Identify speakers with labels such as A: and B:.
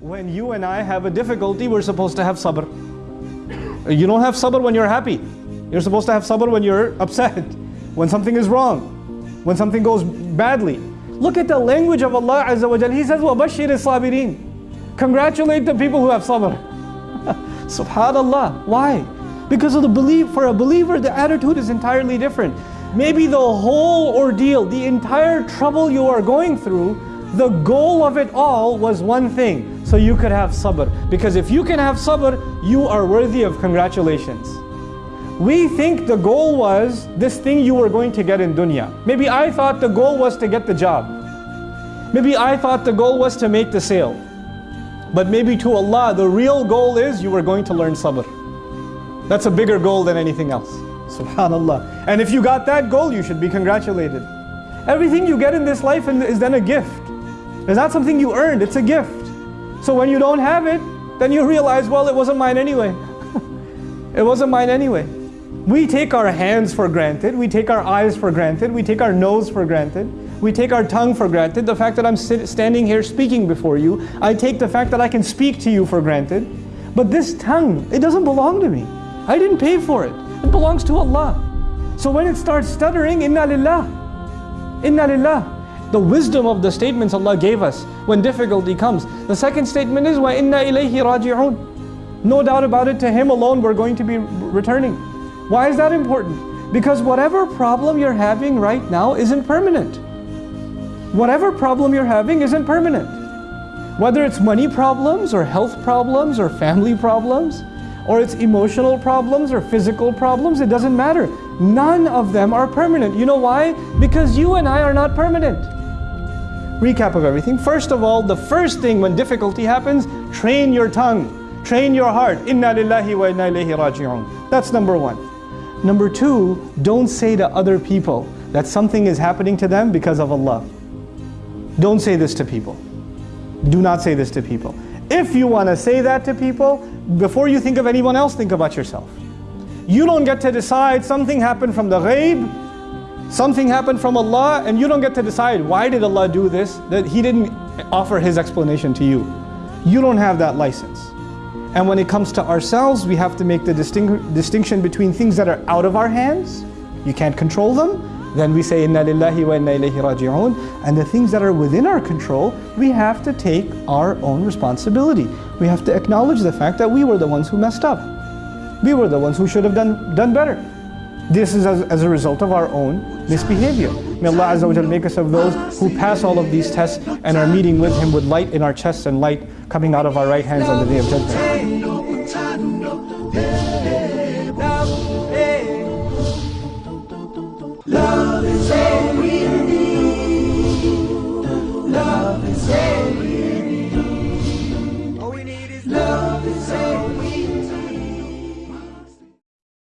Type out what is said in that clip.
A: when you and I have a difficulty, we're supposed to have sabr. You don't have sabr when you're happy. You're supposed to have sabr when you're upset, when something is wrong, when something goes badly. Look at the language of Allah Azza wa Jal. He says, وَبَشِّرِ الصَّابِرِينَ Congratulate the people who have sabr. Subhanallah. Why? Because of the belief, for a believer, the attitude is entirely different. Maybe the whole ordeal, the entire trouble you are going through, the goal of it all was one thing, so you could have sabr. Because if you can have sabr, you are worthy of congratulations. We think the goal was this thing you were going to get in dunya. Maybe I thought the goal was to get the job. Maybe I thought the goal was to make the sale. But maybe to Allah, the real goal is you were going to learn sabr. That's a bigger goal than anything else. Subhanallah. And if you got that goal, you should be congratulated. Everything you get in this life is then a gift. It's not something you earned, it's a gift. So when you don't have it, then you realize, well, it wasn't mine anyway. it wasn't mine anyway. We take our hands for granted, we take our eyes for granted, we take our nose for granted, we take our tongue for granted. The fact that I'm standing here speaking before you, I take the fact that I can speak to you for granted. But this tongue, it doesn't belong to me. I didn't pay for it. It belongs to Allah. So when it starts stuttering, inna lillah, inna lillah the wisdom of the statements Allah gave us when difficulty comes. The second statement is, وَإِنَّا إِلَيْهِ رَاجِعُونَ No doubt about it, to Him alone we're going to be returning. Why is that important? Because whatever problem you're having right now isn't permanent. Whatever problem you're having isn't permanent. Whether it's money problems or health problems or family problems, or it's emotional problems or physical problems, it doesn't matter. None of them are permanent. You know why? Because you and I are not permanent recap of everything. First of all, the first thing when difficulty happens, train your tongue, train your heart. Inna lillahi wa inna ilayhi raji'un. That's number one. Number two, don't say to other people that something is happening to them because of Allah. Don't say this to people. Do not say this to people. If you want to say that to people, before you think of anyone else, think about yourself. You don't get to decide something happened from the ghaib, Something happened from Allah and you don't get to decide why did Allah do this, that He didn't offer His explanation to you. You don't have that license. And when it comes to ourselves, we have to make the distinct, distinction between things that are out of our hands, you can't control them, then we say inna lillahi wa inna ilayhi and the things that are within our control we have to take our own responsibility we have to acknowledge the fact that we were the ones who messed up we were the ones who should have done done better this is as, as a result of our own misbehavior. May Allah Azza wa Jal make us of those who pass all of these tests and are meeting with Him with light in our chests and light coming out of our right hands on the day of judgment.